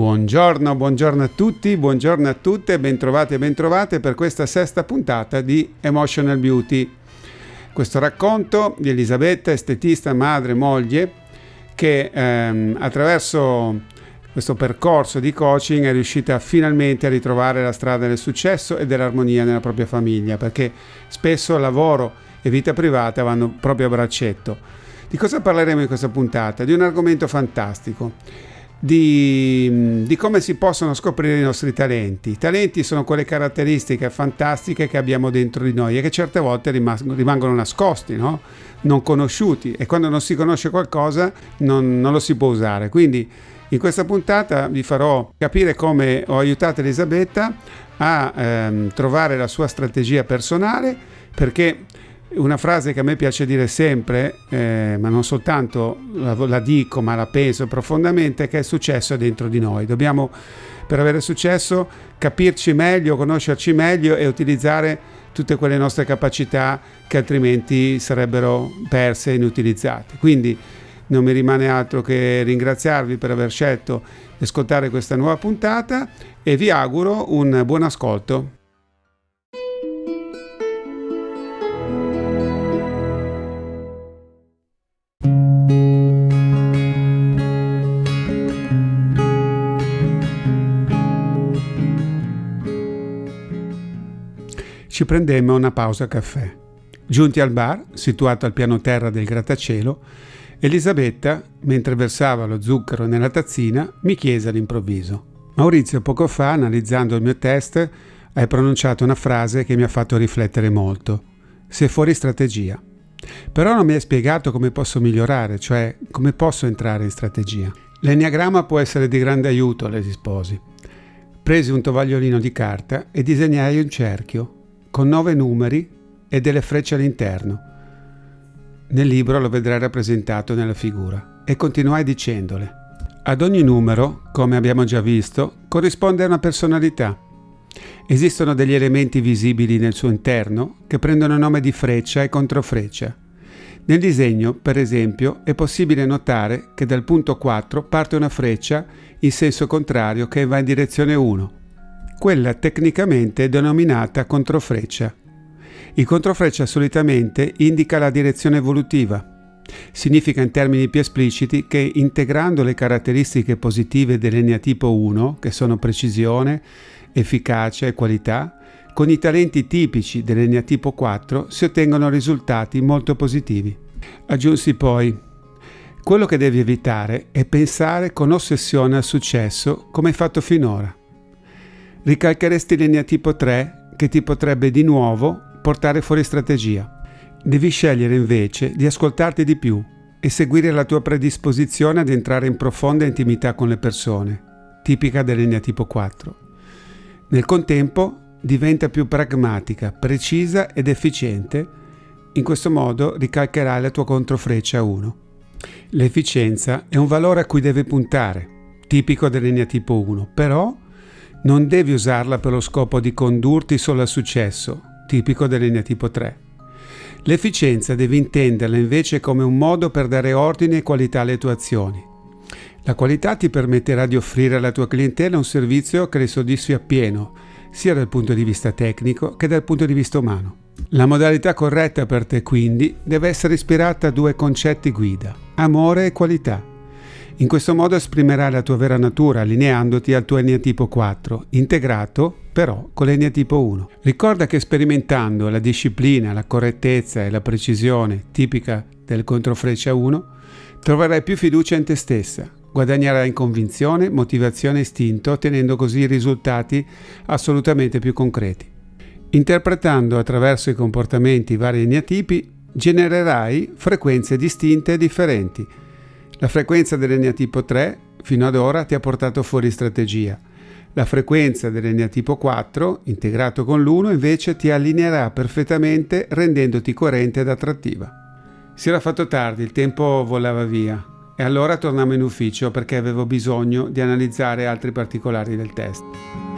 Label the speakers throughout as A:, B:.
A: Buongiorno, buongiorno a tutti, buongiorno a tutte, bentrovate e bentrovate per questa sesta puntata di Emotional Beauty. Questo racconto di Elisabetta, estetista, madre, moglie, che ehm, attraverso questo percorso di coaching è riuscita finalmente a ritrovare la strada del successo e dell'armonia nella propria famiglia, perché spesso lavoro e vita privata vanno proprio a braccetto. Di cosa parleremo in questa puntata? Di un argomento fantastico di, di, come si possono scoprire i nostri talenti. I talenti sono quelle caratteristiche fantastiche che abbiamo dentro di noi e che certe volte rimangono nascosti, no? non conosciuti e quando non si conosce qualcosa non, non lo si può usare. Quindi in questa puntata vi farò capire come ho aiutato Elisabetta a ehm, trovare la sua strategia personale perché una frase che a me piace dire sempre, eh, ma non soltanto la, la, dico, ma la penso profondamente, che il successo è dentro di noi. Dobbiamo, per avere successo, capirci meglio, conoscerci meglio e utilizzare tutte quelle nostre capacità che altrimenti sarebbero perse e inutilizzate. Quindi non mi rimane altro che ringraziarvi per aver scelto di ascoltare questa nuova puntata e vi auguro un buon ascolto. Prendemmo una pausa caffè. Giunti al bar, situato al piano terra del grattacielo, Elisabetta, mentre versava lo zucchero nella tazzina, mi chiese all'improvviso: Maurizio, poco fa, analizzando il mio test, hai pronunciato una frase che mi ha fatto riflettere molto. Sei fuori strategia. Però non mi hai spiegato come posso migliorare, cioè come posso entrare in strategia. L'enneagramma può essere di grande aiuto, le risposi. Presi un tovagliolino di carta e disegnai un cerchio con nove numeri e delle frecce all'interno. Nel libro lo vedrai rappresentato nella figura e continuai dicendole. Ad ogni numero, come abbiamo già visto, corrisponde a una personalità. Esistono degli elementi visibili nel suo interno che prendono nome di freccia e controfreccia. Nel disegno, per esempio, è possibile notare che dal punto 4 parte una freccia in senso contrario che va in direzione 1 quella tecnicamente denominata controfreccia. Il controfreccia solitamente indica la direzione evolutiva. Significa in termini più espliciti che integrando le caratteristiche positive dell'eneatipo 1, che sono precisione, efficacia e qualità, con i talenti tipici dell'eneatipo 4 si ottengono risultati molto positivi. Aggiunsi poi, quello che devi evitare è pensare con ossessione al successo come hai fatto finora. Ricalcheresti linea tipo 3 che ti potrebbe di nuovo portare fuori strategia. Devi scegliere invece di ascoltarti di più e seguire la tua predisposizione ad entrare in profonda intimità con le persone, tipica dell'linea tipo 4. Nel contempo diventa più pragmatica, precisa ed efficiente. In questo modo ricalcherai la tua controfreccia 1. L'efficienza è un valore a cui devi puntare, tipico dell'linea tipo 1, però non devi usarla per lo scopo di condurti solo al successo, tipico dell'linea tipo 3. L'efficienza devi intenderla invece come un modo per dare ordine e qualità alle tue azioni. La qualità ti permetterà di offrire alla tua clientela un servizio che le soddisfi appieno, sia dal punto di vista tecnico che dal punto di vista umano. La modalità corretta per te quindi deve essere ispirata a due concetti guida, amore e qualità. In questo modo esprimerai la tua vera natura allineandoti al tuo eneatipo 4, integrato però con l'eneatipo 1. Ricorda che sperimentando la disciplina, la correttezza e la precisione tipica del controfreccia 1, troverai più fiducia in te stessa, guadagnerai in convinzione, motivazione e istinto, ottenendo così risultati assolutamente più concreti. Interpretando attraverso i comportamenti i vari eneatipi, genererai frequenze distinte e differenti, la frequenza dell'eneatipo 3 fino ad ora ti ha portato fuori strategia. La frequenza dell'eneatipo 4, integrato con l'1, invece ti allineerà perfettamente rendendoti coerente ed attrattiva. Si era fatto tardi, il tempo volava via e allora tornammo in ufficio perché avevo bisogno di analizzare altri particolari del test.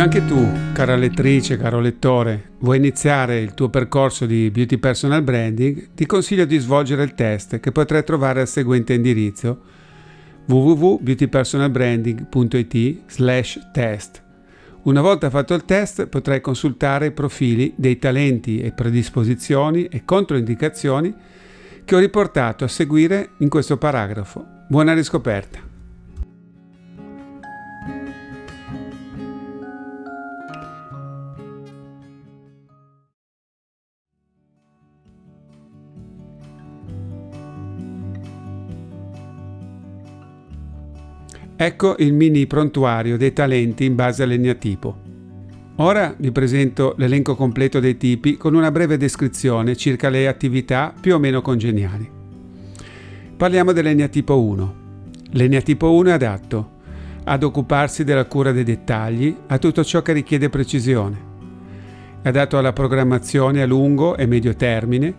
A: Se anche tu, cara lettrice, caro lettore, vuoi iniziare il tuo percorso di Beauty Personal Branding, ti consiglio di svolgere il test che potrai trovare al seguente indirizzo www.beautypersonalbranding.it slash test. Una volta fatto il test potrai consultare i profili dei talenti e predisposizioni e controindicazioni che ho riportato a seguire in questo paragrafo. Buona riscoperta! Ecco il mini prontuario dei talenti in base all'egnatipo. Ora vi presento l'elenco completo dei tipi con una breve descrizione circa le attività più o meno congeniali. Parliamo dell'egnatipo 1. L'egnatipo 1 è adatto ad occuparsi della cura dei dettagli, a tutto ciò che richiede precisione. È adatto alla programmazione a lungo e medio termine,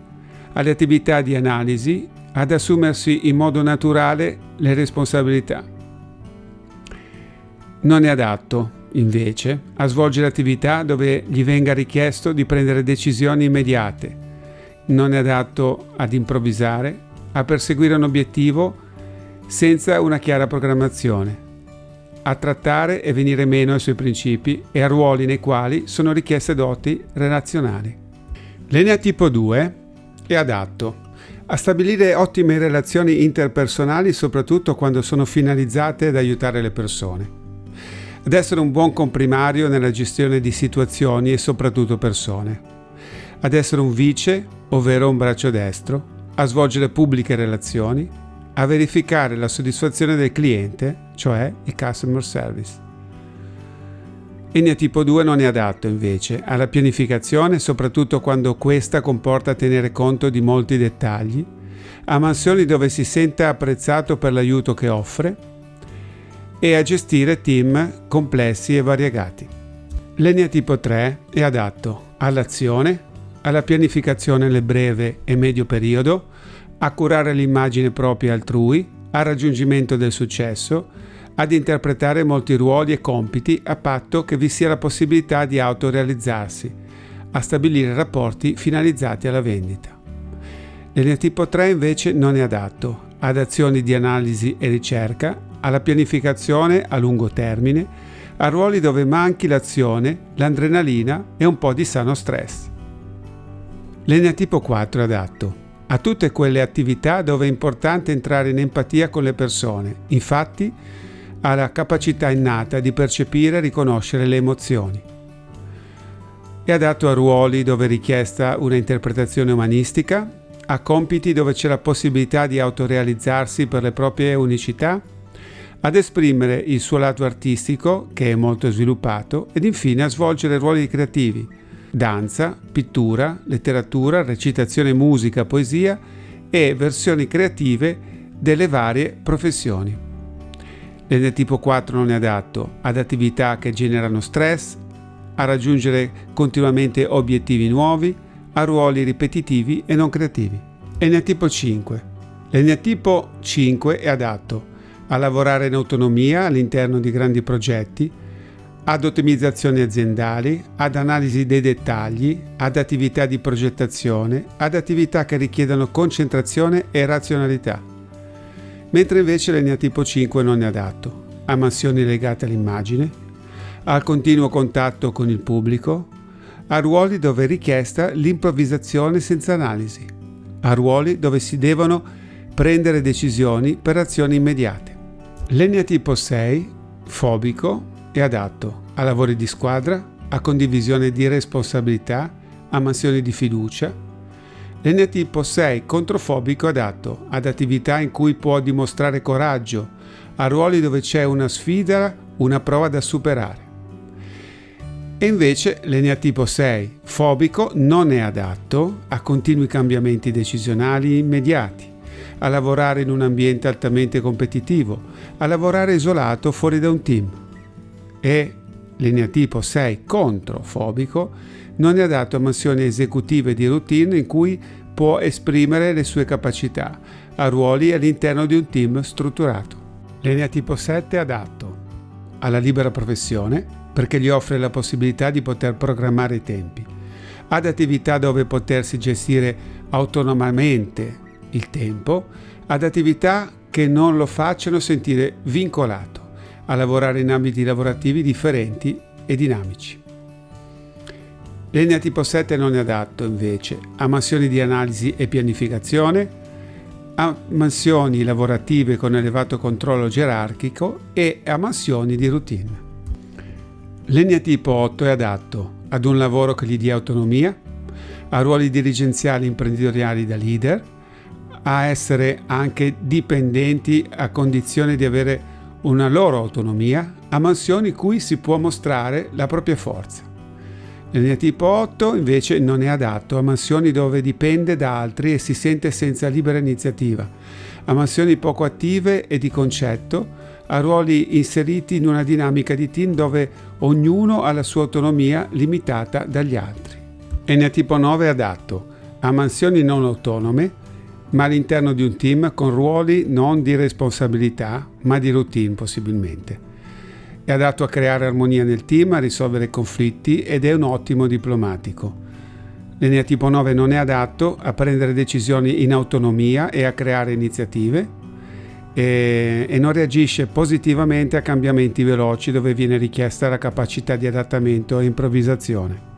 A: alle attività di analisi, ad assumersi in modo naturale le responsabilità. Non è adatto, invece, a svolgere attività dove gli venga richiesto di prendere decisioni immediate. Non è adatto ad improvvisare, a perseguire un obiettivo senza una chiara programmazione, a trattare e venire meno ai suoi principi e a ruoli nei quali sono richieste doti relazionali. L'Enea tipo 2 è adatto a stabilire ottime relazioni interpersonali soprattutto quando sono finalizzate ad aiutare le persone ad essere un buon comprimario nella gestione di situazioni e soprattutto persone, ad essere un vice, ovvero un braccio destro, a svolgere pubbliche relazioni, a verificare la soddisfazione del cliente, cioè il customer service. Enia tipo 2 non è adatto invece alla pianificazione, soprattutto quando questa comporta tenere conto di molti dettagli, a mansioni dove si sente apprezzato per l'aiuto che offre, e a gestire team complessi e variegati. L'Enea tipo 3 è adatto all'azione, alla pianificazione nel breve e medio periodo, a curare l'immagine propria altrui, al raggiungimento del successo, ad interpretare molti ruoli e compiti a patto che vi sia la possibilità di autorealizzarsi, a stabilire rapporti finalizzati alla vendita. L'Enea tipo 3 invece non è adatto ad azioni di analisi e ricerca, alla pianificazione a lungo termine, a ruoli dove manchi l'azione, l'adrenalina e un po' di sano stress. L'eneatipo 4 è adatto a tutte quelle attività dove è importante entrare in empatia con le persone, infatti ha la capacità innata di percepire e riconoscere le emozioni. È adatto a ruoli dove è richiesta una interpretazione umanistica, a compiti dove c'è la possibilità di autorealizzarsi per le proprie unicità ad esprimere il suo lato artistico, che è molto sviluppato, ed infine a svolgere ruoli creativi, danza, pittura, letteratura, recitazione musica, poesia e versioni creative delle varie professioni. L'N-tipo 4 non è adatto ad attività che generano stress, a raggiungere continuamente obiettivi nuovi, a ruoli ripetitivi e non creativi. N-tipo 5. L'N-tipo 5 è adatto a lavorare in autonomia all'interno di grandi progetti, ad ottimizzazioni aziendali, ad analisi dei dettagli, ad attività di progettazione, ad attività che richiedono concentrazione e razionalità. Mentre invece l'Enea tipo 5 non è adatto a mansioni legate all'immagine, al continuo contatto con il pubblico, a ruoli dove è richiesta l'improvvisazione senza analisi, a ruoli dove si devono prendere decisioni per azioni immediate. L'eneatipo 6, fobico, è adatto a lavori di squadra, a condivisione di responsabilità, a mansioni di fiducia. L'eneatipo 6, controfobico, è adatto ad attività in cui può dimostrare coraggio, a ruoli dove c'è una sfida, una prova da superare. E invece l'eneatipo 6, fobico, non è adatto a continui cambiamenti decisionali immediati a lavorare in un ambiente altamente competitivo, a lavorare isolato fuori da un team. E lineatipo 6 controfobico non è adatto a mansioni esecutive di routine in cui può esprimere le sue capacità, a ruoli all'interno di un team strutturato. Lineatipo 7 è adatto alla libera professione perché gli offre la possibilità di poter programmare i tempi, ad attività dove potersi gestire autonomamente il tempo ad attività che non lo facciano sentire vincolato a lavorare in ambiti lavorativi differenti e dinamici. L'Enea tipo 7 non è adatto invece a mansioni di analisi e pianificazione, a mansioni lavorative con elevato controllo gerarchico e a mansioni di routine. L'Enea tipo 8 è adatto ad un lavoro che gli dia autonomia, a ruoli dirigenziali imprenditoriali da leader, a essere anche dipendenti a condizione di avere una loro autonomia, a mansioni cui si può mostrare la propria forza. L'Enea tipo 8 invece non è adatto a mansioni dove dipende da altri e si sente senza libera iniziativa, a mansioni poco attive e di concetto, a ruoli inseriti in una dinamica di team dove ognuno ha la sua autonomia limitata dagli altri. Enea tipo 9 è adatto a mansioni non autonome, ma all'interno di un team con ruoli non di responsabilità, ma di routine possibilmente. È adatto a creare armonia nel team, a risolvere conflitti ed è un ottimo diplomatico. L'Enea tipo 9 non è adatto a prendere decisioni in autonomia e a creare iniziative e, e non reagisce positivamente a cambiamenti veloci dove viene richiesta la capacità di adattamento e improvvisazione.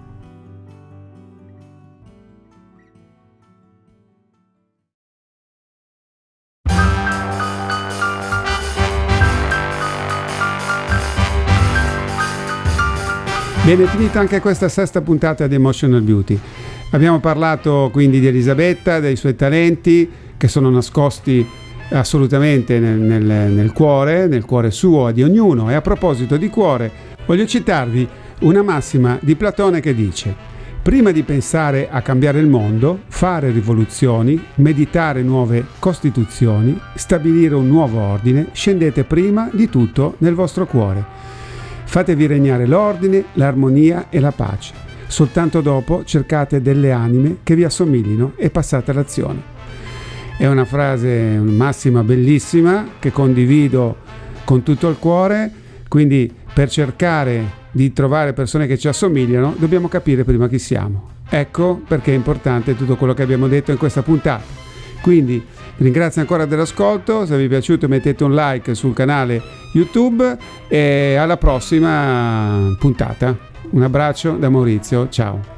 A: Bene, finita anche questa sesta puntata di Emotional Beauty. Abbiamo parlato quindi di Elisabetta, dei suoi talenti che sono nascosti assolutamente nel, nel, nel cuore, nel cuore suo di ognuno. E a proposito di cuore, voglio citarvi una massima di Platone che dice Prima di pensare a cambiare il mondo, fare rivoluzioni, meditare nuove costituzioni, stabilire un nuovo ordine, scendete prima di tutto nel vostro cuore. Fatevi regnare l'ordine, l'armonia e la pace. Soltanto dopo cercate delle anime che vi assomiglino e passate all'azione. È una frase massima bellissima che condivido con tutto il cuore, quindi per cercare di trovare persone che ci assomigliano dobbiamo capire prima chi siamo. Ecco perché è importante tutto quello che abbiamo detto in questa puntata. Quindi ringrazio ancora dell'ascolto, se vi è piaciuto mettete un like sul canale YouTube e alla prossima puntata. Un abbraccio da Maurizio, ciao.